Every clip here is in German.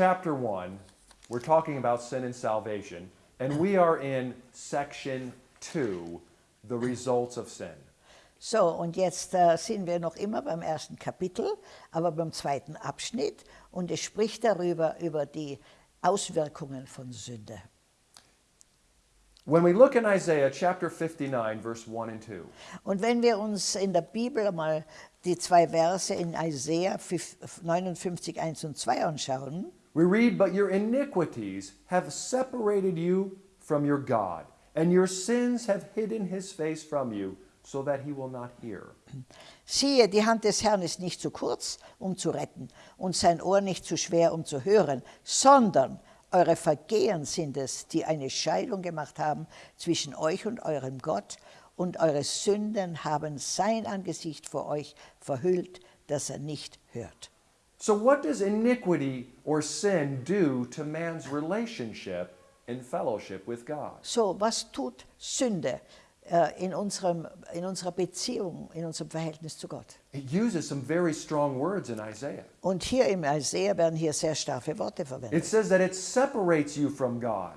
chapter 1, we're talking about sin and salvation, and we are in section 2, the results of sin. So, und jetzt äh, sind wir noch immer beim ersten Kapitel, aber beim zweiten Abschnitt und es spricht darüber, über die Auswirkungen von Sünde. When we look in Isaiah chapter 59, verse 1 and 2, Und wenn wir uns in der Bibel mal die zwei Verse in Isaiah 59, 1 und 2 anschauen, we read, But your iniquities have separated you from your God, and your sins have hidden his face from you, so that he will not hear. siehe, die Hand des Herrn ist nicht zu kurz, um zu retten, und sein Ohr nicht zu schwer, um zu hören, sondern eure Vergehen sind es, die eine Scheidung gemacht haben zwischen euch und eurem Gott, und eure Sünden haben sein Angesicht vor euch verhüllt, dass er nicht hört. So, what does iniquity or sin do to man's relationship and fellowship with God? So, was tut Sünde äh, in, unserem, in unserer Beziehung, in unserem Verhältnis zu Gott? It uses some very strong words in Isaiah. Und hier im Isaiah werden hier sehr starke Worte verwendet. It says that it separates you from God,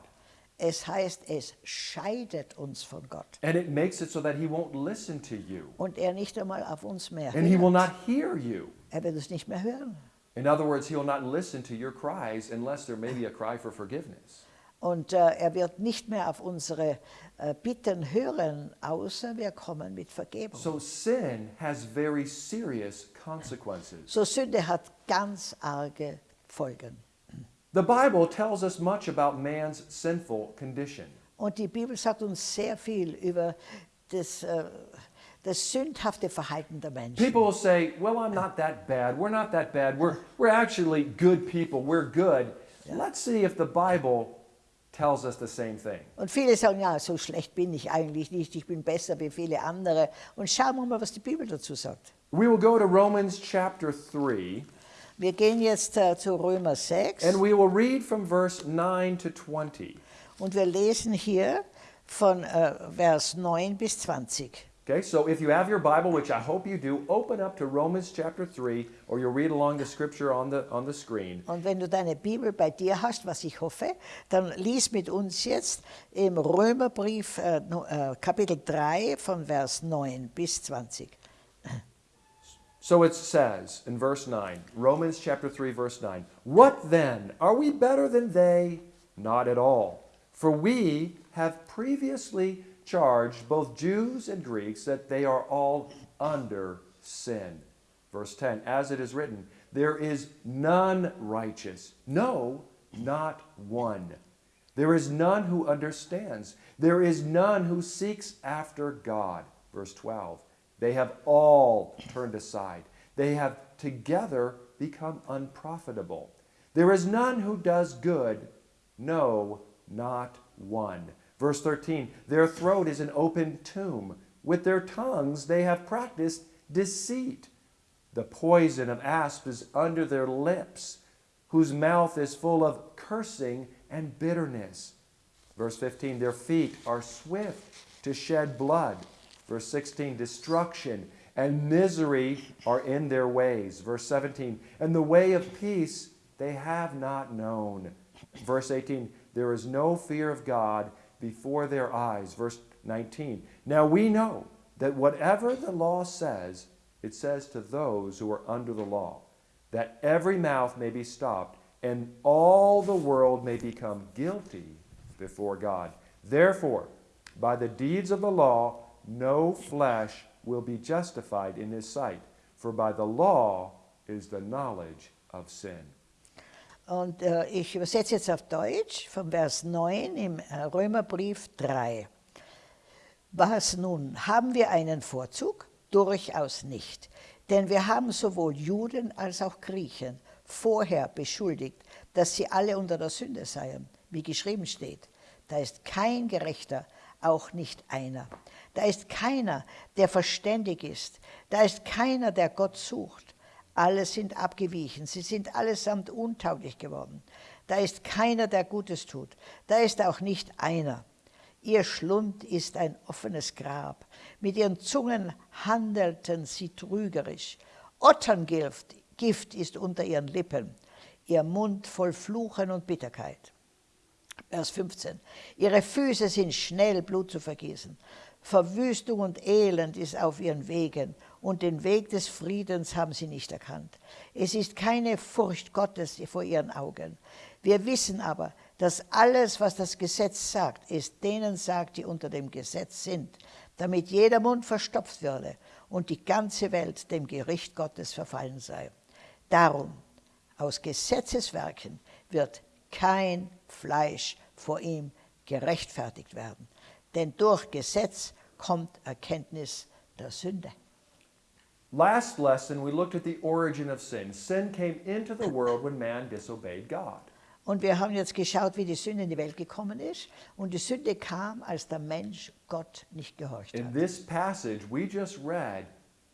Es heißt, es scheidet uns von Gott. and it makes it so that he won't listen to you, Und er nicht einmal auf uns mehr and he will not hear you. Er wird es nicht mehr hören. In other words, he will not listen to your cries unless there may be a cry for forgiveness. Und äh, er wird nicht mehr auf unsere äh, Bitten hören, außer wir kommen mit Vergebung. So sin has very serious consequences. So Sünde hat ganz arge Folgen. The Bible tells us much about man's sinful condition. Und die Bibel sagt uns sehr viel über das, äh, das sündhafte Verhalten der Menschen. People will say, Well, I'm not that bad. We're not that bad. We're, we're actually good people. We're good. Let's see if the Bible tells us the same thing. Und viele sagen, ja, so schlecht bin ich eigentlich nicht, ich bin besser wie viele andere. Und schauen wir mal, was die Bibel dazu sagt. We will go to Romans chapter 3, Wir gehen jetzt äh, zu Römer 6 and we will read from verse 9 to 20. und wir lesen hier von äh, Vers 9 bis 20. Okay, so if you have your Bible, which I hope you do, open up to Romans chapter 3, or you'll read along the scripture on the, on the screen. Und wenn du deine Bibel bei dir hast, was ich hoffe, dann lies mit uns jetzt im Römerbrief äh, äh, Kapitel 3 von Vers 9 bis 20. So it says in verse 9, Romans chapter 3, verse 9, What then? Are we better than they? Not at all. For we have previously charged both Jews and Greeks that they are all under sin. Verse 10, As it is written, There is none righteous, no, not one. There is none who understands. There is none who seeks after God. Verse 12. They have all turned aside. They have together become unprofitable. There is none who does good, no, not one. Verse 13. Their throat is an open tomb. With their tongues they have practiced deceit. The poison of asp is under their lips, whose mouth is full of cursing and bitterness. Verse 15, their feet are swift to shed blood. Verse 16, destruction and misery are in their ways. Verse 17, and the way of peace they have not known. Verse 18, there is no fear of God before their eyes. Verse 19, now we know that whatever the law says, it says to those who are under the law, that every mouth may be stopped and all the world may become guilty before God. Therefore, by the deeds of the law, no flesh will be justified in his sight, for by the law is the knowledge of sin. Und äh, ich übersetze jetzt auf Deutsch vom Vers 9 im äh, Römerbrief 3. Was nun? Haben wir einen Vorzug? Durchaus nicht. Denn wir haben sowohl Juden als auch Griechen vorher beschuldigt, dass sie alle unter der Sünde seien, wie geschrieben steht. Da ist kein Gerechter, auch nicht einer. Da ist keiner, der verständig ist. Da ist keiner, der Gott sucht. Alle sind abgewichen, sie sind allesamt untauglich geworden. Da ist keiner, der Gutes tut. Da ist auch nicht einer. Ihr Schlund ist ein offenes Grab. Mit ihren Zungen handelten sie trügerisch. Otterngift Gift ist unter ihren Lippen. ihr Mund voll Fluchen und Bitterkeit. Vers 15. Ihre Füße sind schnell, Blut zu vergießen. Verwüstung und Elend ist auf ihren Wegen und den Weg des Friedens haben sie nicht erkannt. Es ist keine Furcht Gottes vor ihren Augen. Wir wissen aber, dass alles, was das Gesetz sagt, es denen sagt, die unter dem Gesetz sind, damit jeder Mund verstopft würde und die ganze Welt dem Gericht Gottes verfallen sei. Darum, aus Gesetzeswerken wird kein Fleisch vor ihm gerechtfertigt werden. Denn durch Gesetz kommt Erkenntnis der Sünde. Last lesson, we looked at the origin of sin. Sin came into the world when man disobeyed God. Und wir haben jetzt geschaut, wie die Sünde in die Welt gekommen ist. Und die Sünde kam, als der Mensch Gott nicht gehorcht In hat. this passage, we just read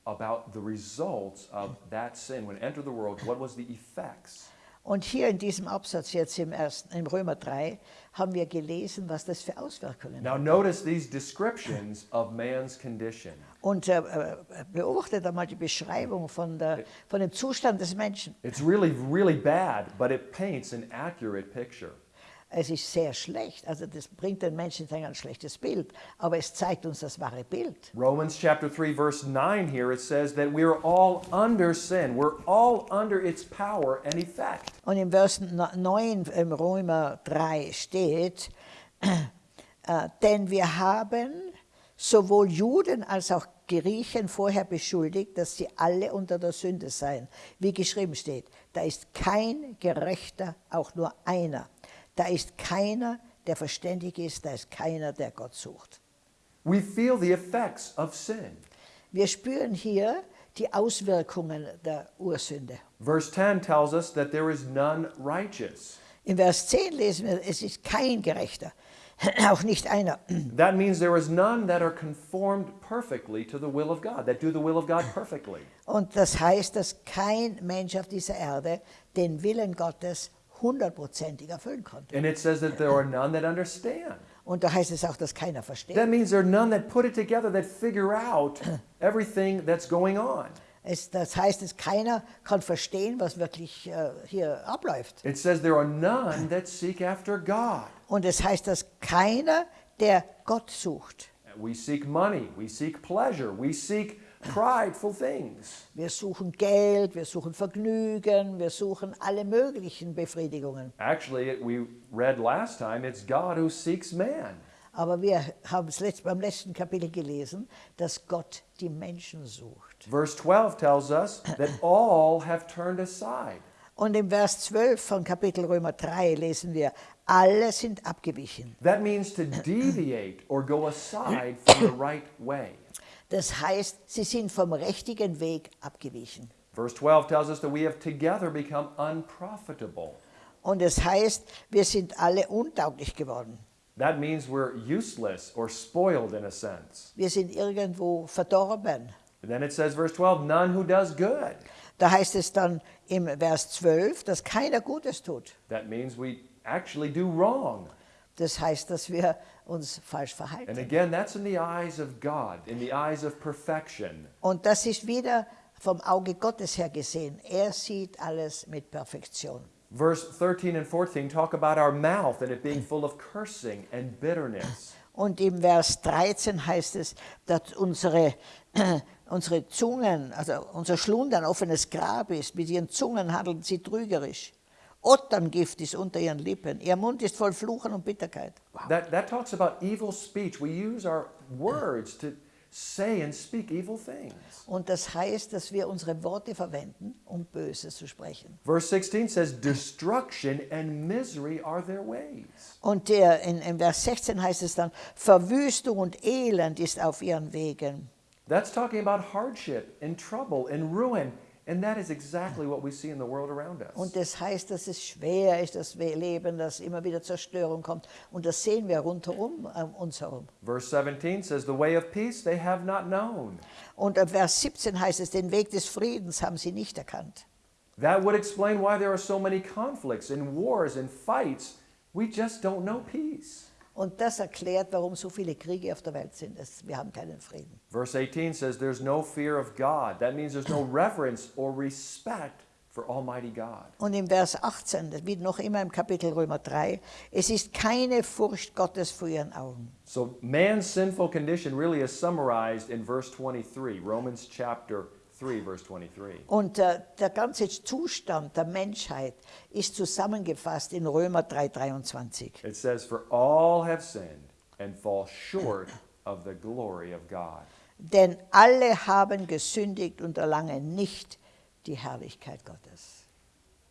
about the results of that sin. When it entered the world, what was the effects? Und hier in diesem Absatz jetzt im, ersten, im Römer 3 haben wir gelesen, was das für Auswirkungen Now, hat. notice these descriptions of man's condition. Und äh, äh, beobachtet einmal die Beschreibung von, der, von dem Zustand des Menschen. It's really, really bad, but it paints an accurate picture. Es ist sehr schlecht, also das bringt den Menschen ein ganz schlechtes Bild, aber es zeigt uns das wahre Bild. Romans chapter 3, verse 9 here, it says that we are all under sin. We're all under its power and effect. Und im Vers 9 im Römer 3 steht, äh, denn wir haben sowohl Juden als auch Griechen vorher beschuldigt, dass sie alle unter der Sünde seien. Wie geschrieben steht, da ist kein Gerechter, auch nur einer. Da ist keiner, der verständig ist, da ist keiner, der Gott sucht. We feel the effects of sin. Wir spüren hier die Auswirkungen der Ursünde. Verse 10 tells us that there is none righteous. In Vers 10 lesen wir, es ist kein Gerechter, auch nicht einer. That means there is none that are conformed perfectly to the will of God, that do the will of God perfectly. Und das heißt, dass kein Mensch auf dieser Erde den Willen Gottes hundertprozentig erfüllen konnte. And it says that there are none that understand. Und da heißt es auch, dass keiner versteht. That means there are none that put it together, that figure out everything that's going on. Es, das heißt, dass keiner kann verstehen, was wirklich äh, hier abläuft. It says there are none that seek after God. Und es heißt, dass keiner, der Gott sucht. We seek money, we seek pleasure, we seek prideful things. Wir suchen Geld, wir suchen Vergnügen, wir suchen alle möglichen Befriedigungen. Actually, we read last time, it's God who seeks man. Aber wir haben es letzt, beim letzten Kapitel gelesen, dass Gott die Menschen sucht. Verse 12 tells us that all have turned aside. Und im Vers 12 von Kapitel Römer 3 lesen wir, alle sind abgewichen. That means to deviate or go aside from the right way. Das heißt, sie sind vom richtigen Weg abgewichen. Verse 12 tells us that we have together become unprofitable. Und es heißt, wir sind alle untauglich geworden. That means we're useless or spoiled in a sense. Wir sind irgendwo verdorben. And then it says, verse 12, none who does good. Da heißt es dann im Vers 12, dass keiner Gutes tut. That means we actually do wrong. Das heißt, dass wir uns falsch And again, that's in the eyes of God, in the eyes of perfection. Und das ist wieder vom Auge Gottes her gesehen. Er sieht alles mit Perfektion. Verse 13 and 14 talk about our mouth and it being full of cursing and bitterness. Und im Vers 13 heißt es, dass unsere, unsere Zungen, also unser Schlund ein offenes Grab ist. Mit ihren Zungen handeln sie trügerisch. Otterngift ist unter ihren Lippen. Ihr Mund ist voll Fluchen und Bitterkeit. That, that talks about evil speech. We use our words to say and speak evil things. Und das heißt, dass wir unsere Worte verwenden, um Böses zu sprechen. Verse 16 says, Destruction and misery are their ways. Und der, in, in Vers 16 heißt es dann, Verwüstung und Elend ist auf ihren Wegen. That's talking about hardship and trouble and ruin. And that is exactly what we see in the world around us. Und das heißt, dass es schwer ist, das Leben, dass immer wieder Zerstörung kommt. Und das sehen wir rundherum um uns herum. Verse 17 says, The way of peace they have not known. Und im Vers 17 heißt es, den Weg des Friedens haben sie nicht erkannt. That would explain why there are so many conflicts and wars and fights. We just don't know peace. Und das erklärt, warum so viele Kriege auf der Welt sind. Es, wir haben keinen Frieden. Verse 18 says, There's no fear of God. That means there's no reverence or respect for Almighty God. Und im Vers 18, das wie noch immer im Kapitel Römer 3, es ist keine Furcht Gottes vor ihren Augen. So man's sinful condition really is summarized in verse 23, Romans chapter 3, verse 23. Und äh, der ganze Zustand der Menschheit ist zusammengefasst in Römer 3,23. It says, For all have sinned and fall short of the glory of God. Denn alle haben gesündigt und erlangen nicht die Herrlichkeit Gottes.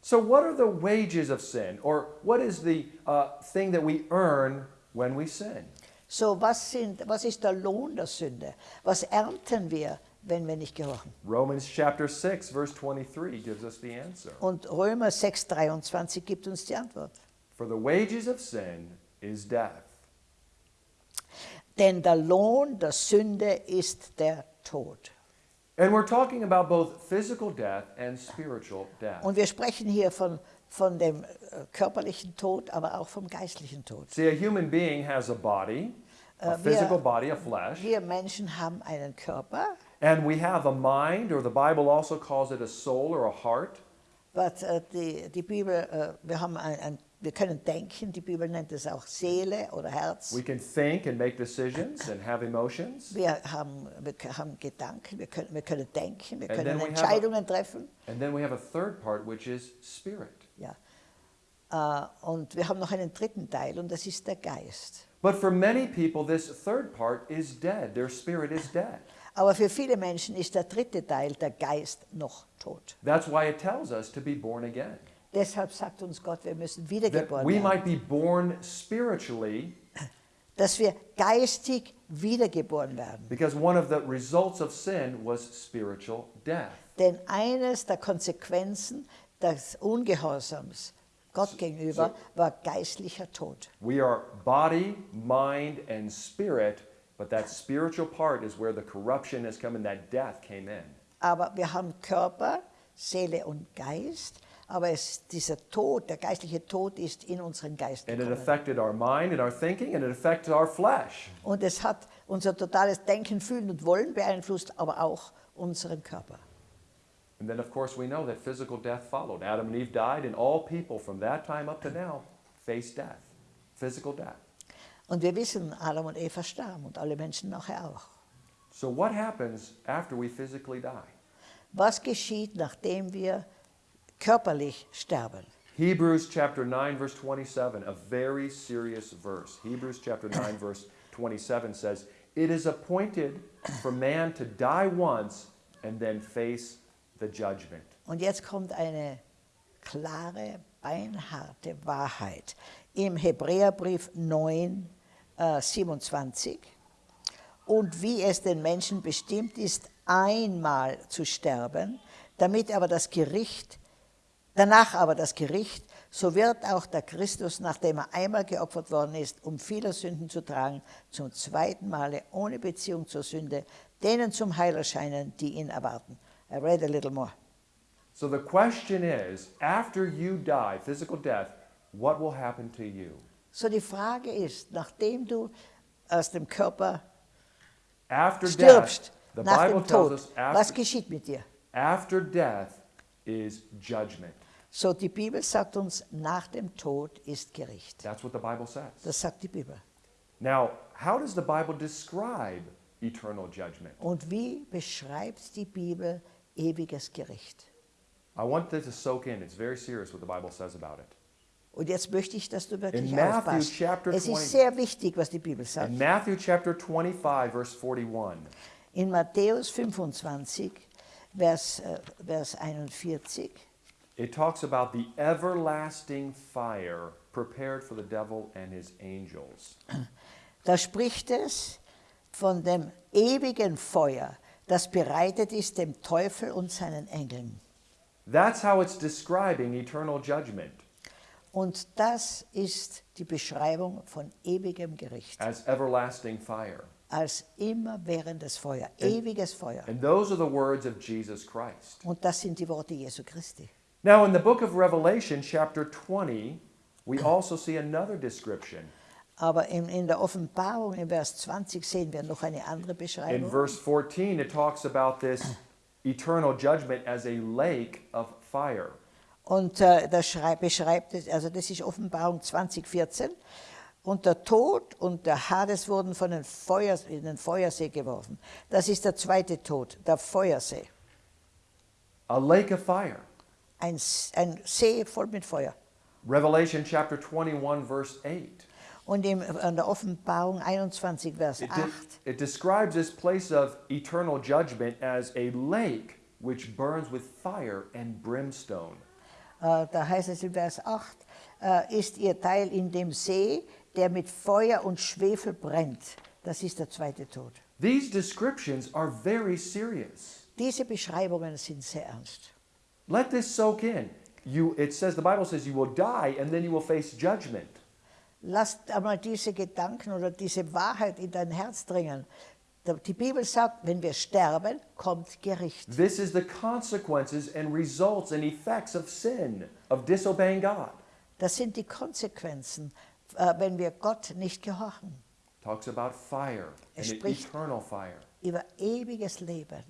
So, what are the wages of sin? Or what is the uh, thing that we earn when we sin? So, was, sind, was ist der Lohn der Sünde? Was ernten wir, wenn wir nicht gehorchen? Romans chapter 6, verse 23 gives us the answer. Und Römer 6,23 gibt uns die Antwort. For the wages of sin is death. Denn der Lohn der Sünde ist der Tod. And we're talking about both physical death and spiritual death. Und wir sprechen hier von, von dem äh, körperlichen Tod, aber auch vom geistlichen Tod. See, a human being has a body, a are- physical body, a flesh, Wir Menschen haben einen Körper, and we have a mind, or the Bible also calls it a soul or a heart. but, uh, äh, die, die Bibel, uh, äh, wir, haben ein, ein, wir können denken, die Bibel nennt es er auch Seele oder Herz. We can think and make decisions and have emotions. Wir haben, wir haben Gedanken, wir können, wir können denken, wir And können then we have a- Entscheidungen er treffen. And then we have a third part, which is spirit. Ja. Uh, äh, und wir haben noch einen dritten Teil und das ist der Geist. But for many people, this third part is dead. Their spirit is dead. Aber für viele Menschen ist der dritte Teil, der Geist, noch tot. That's why it tells us to be born again. Deshalb sagt uns Gott, wir müssen wiedergeboren we werden. might be born spiritually, Dass wir geistig wiedergeboren werden. because one of the results of sin was spiritual death. Denn eines der Konsequenzen des Ungehorsams Gott gegenüber war geistlicher Tod. We are body, mind, and spirit, but that spiritual part is where the corruption has come and that death came in. Aber wir haben Körper, Seele und Geist. Aber es, dieser Tod, der geistliche Tod ist in unseren Geist And it gekommen. affected our mind and our thinking, and it affected our flesh. Und es hat unser totales Denken, Fühlen und Wollen beeinflusst, aber auch unseren Körper. And then, of course, we know that physical death followed. Adam and Eve died, and all people from that time up to now face death, physical death. Und wir wissen, Adam und Eva starben und alle Menschen nachher auch. So, what happens after we physically die? Was geschieht, nachdem wir körperlich sterben? Hebrews chapter 9, verse 27, a very serious verse. Hebrews chapter 9, verse 27 says, It is appointed for man to die once and then face the judgment. Und jetzt kommt eine klare, beinharte Wahrheit. Im Hebräerbrief 9, äh, 27. Und wie es den Menschen bestimmt ist, einmal zu sterben, damit aber das Gericht, danach aber das Gericht, so wird auch der Christus, nachdem er einmal geopfert worden ist, um viele Sünden zu tragen, zum zweiten Male ohne Beziehung zur Sünde, denen zum Heil erscheinen, die ihn erwarten. I read a little more. So the question is after you die, physical death, what will happen to you? So die Frage ist, nachdem du aus dem Körper After stirbst, death, nach Bible dem Tod, us was after, geschieht mit dir? after death is judgment. So die Bibel sagt uns, nach dem Tod ist Gericht. That's what the Bible says. Das sagt die Bibel. Now, how does the Bible describe eternal judgment? Und wie beschreibt die Bibel ewiges Gericht? I want this to soak in. It's very serious what the Bible says about it. Und jetzt möchte ich, dass du wirklich In Matthew aufpasst. chapter Es 20. ist sehr wichtig, was die Bibel sagt. In Matthew chapter 25, verse 41, In Matthäus 25, Vers, äh, Vers 41, it talks about the everlasting fire prepared for the devil and his angels. Da spricht es von dem ewigen Feuer, das bereitet ist dem Teufel und seinen Engeln. That's how it's describing eternal judgment Und das ist die Beschreibung von ewigem Gericht. as everlasting fire. Als immerwährendes Feuer, ewiges Feuer. And those are the words of Jesus Christ. Und das sind die Worte Jesu Christi. Now, in the book of Revelation, chapter 20, we also see another description. Aber in, in der Offenbarung im Vers 20 sehen wir noch eine andere In Beschreibung. verse 14, it talks about this eternal judgment as a lake of fire. Und äh, das schreib, beschreibt es, also das ist Offenbarung 2014. Und der Tod und der Hades wurden von den Feuer, in den Feuersee geworfen. Das ist der zweite Tod, der Feuersee. A lake of fire. Ein, ein See voll mit Feuer. Revelation chapter 21, verse 8. Und in der Offenbarung 21, Vers It, 8, de- it describes this place of eternal judgment as a lake which burns with fire and brimstone. Äh, da heißt es in Vers 8, äh, ist ihr Teil in dem See, der mit Feuer und Schwefel brennt. Das ist der zweite Tod. These descriptions are very serious. Diese Beschreibungen sind sehr ernst. Let this soak in. You, it says, the Bible says you will die and then you will face judgment. Lasst einmal diese Gedanken oder diese Wahrheit in dein Herz dringen. Die Bibel sagt, wenn wir sterben, kommt Gericht. This is the consequences and results and effects of sin, of disobeying God. Das sind die Konsequenzen, äh, wenn wir Gott nicht gehorchen. Talks about fire Er and spricht- eternal fire. Über ewiges Leben.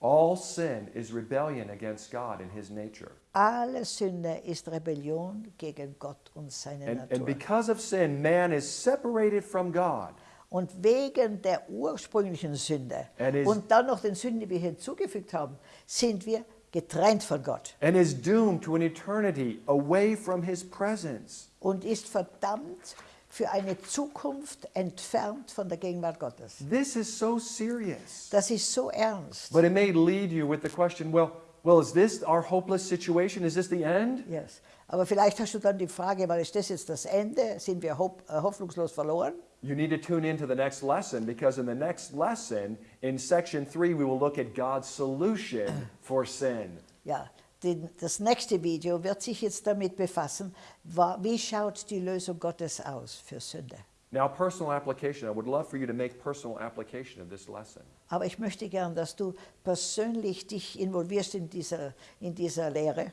All sin is rebellion against God and his nature. Alle Sünde ist Rebellion gegen Gott und seine And, and Natur. because of sin, man is separated from God. Und wegen der ursprünglichen Sünde und dann noch den Sünden, die wir hinzugefügt haben, sind wir getrennt von Gott and is doomed to an eternity away from his presence. und ist verdammt für eine Zukunft entfernt von der Gegenwart Gottes. This is so serious. Das ist so ernst. But it may lead you with the question, well, well, is this our hopeless situation? Is this the end? Yes. Aber vielleicht hast du dann die Frage, weil ist das jetzt das Ende? Sind wir äh, hoffnungslos verloren? You need to tune into the next lesson because in the next lesson, in section three, we will look at God's solution for sin. Ja, den, das nächste Video wird sich jetzt damit befassen, wie schaut die Lösung Gottes aus für Sünde. Now, personal application. I would love for you to make personal application of this lesson. Aber ich möchte gern, dass du persönlich dich involvierst in dieser, in dieser Lehre.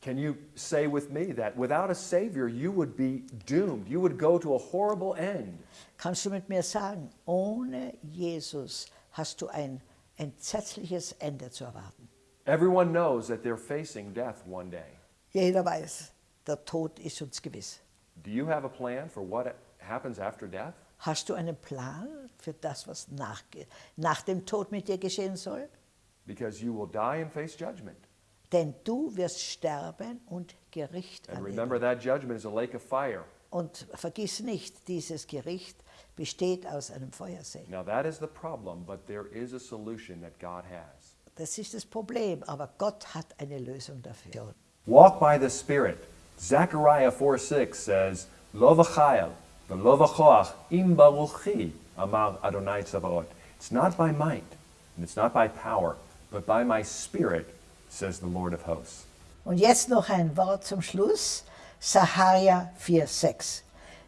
Can you say with me that without a Savior, you would be doomed? You would go to a horrible end. Kannst du mit mir sagen, ohne Jesus hast du ein entsetzliches Ende zu erwarten. Everyone knows that they're facing death one day. Jeder weiß, der Tod ist uns gewiss. Do you have a plan for what happens after death? Hast du einen Plan für das, was nach, nach dem Tod mit dir geschehen soll? Because you will die and face judgment. Denn du wirst sterben und Gericht And remember, that judgment is a lake of fire. Und vergiss nicht, dieses Gericht besteht aus einem Feuersee. Now, that is the problem, but there is a solution that God has. Das ist das Problem, aber Gott hat eine Lösung dafür. Walk by the Spirit. Zechariah 4 6 says, Lo v'chayel, v'lo v'choach, im baruchi, amar Adonai Tzavaot. It's not by might, and it's not by power, but by my Spirit, says the Lord of hosts. Und jetzt noch ein Wort zum Schluss. Sahaja 4,6.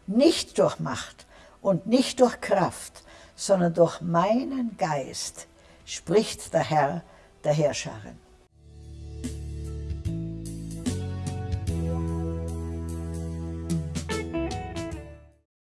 Nicht durch Macht und nicht durch Kraft, sondern durch meinen Geist, spricht der Herr der Herrscharen.